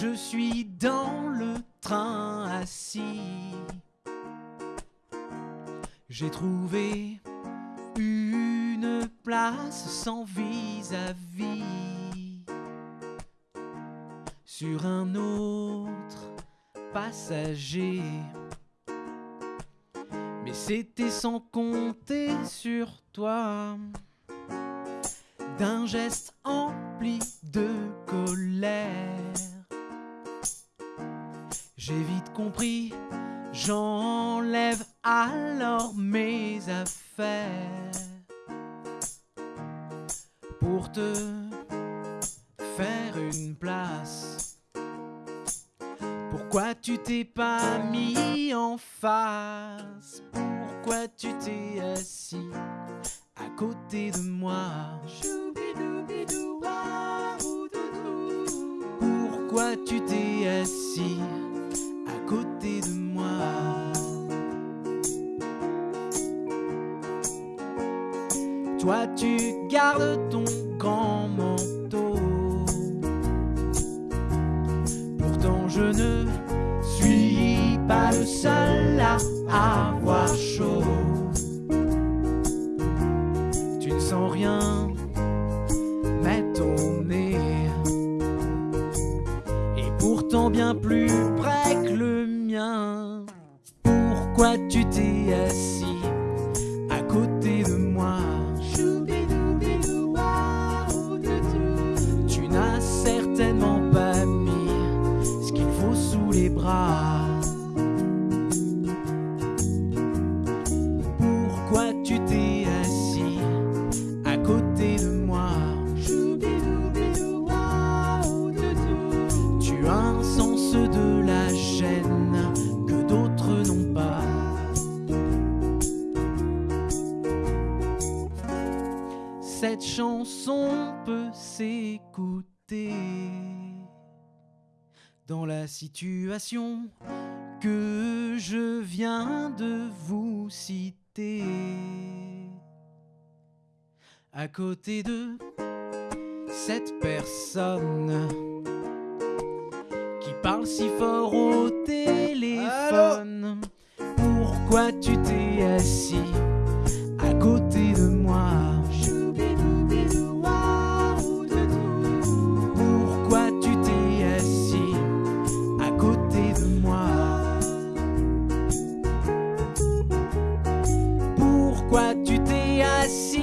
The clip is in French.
Je suis dans le train assis. J'ai trouvé une place sans vis-à-vis sur un autre passager. Mais c'était sans compter sur toi d'un geste empli de j'enlève alors mes affaires pour te faire une place. Pourquoi tu t'es pas mis en face? Pourquoi tu t'es assis à côté de moi? Pourquoi tu t'es assis côté de moi. Toi tu gardes ton grand manteau. Pourtant je ne suis pas le seul à avoir chaud. Tu ne sens rien mais ton nez est pourtant bien plus près Pourquoi tu t'es assis à côté de moi? Tu n'as certainement pas mis ce qu'il faut sous les bras. Cette chanson peut s'écouter dans la situation que je viens de vous citer. À côté de cette personne qui parle si fort au téléphone. Pourquoi tu t'es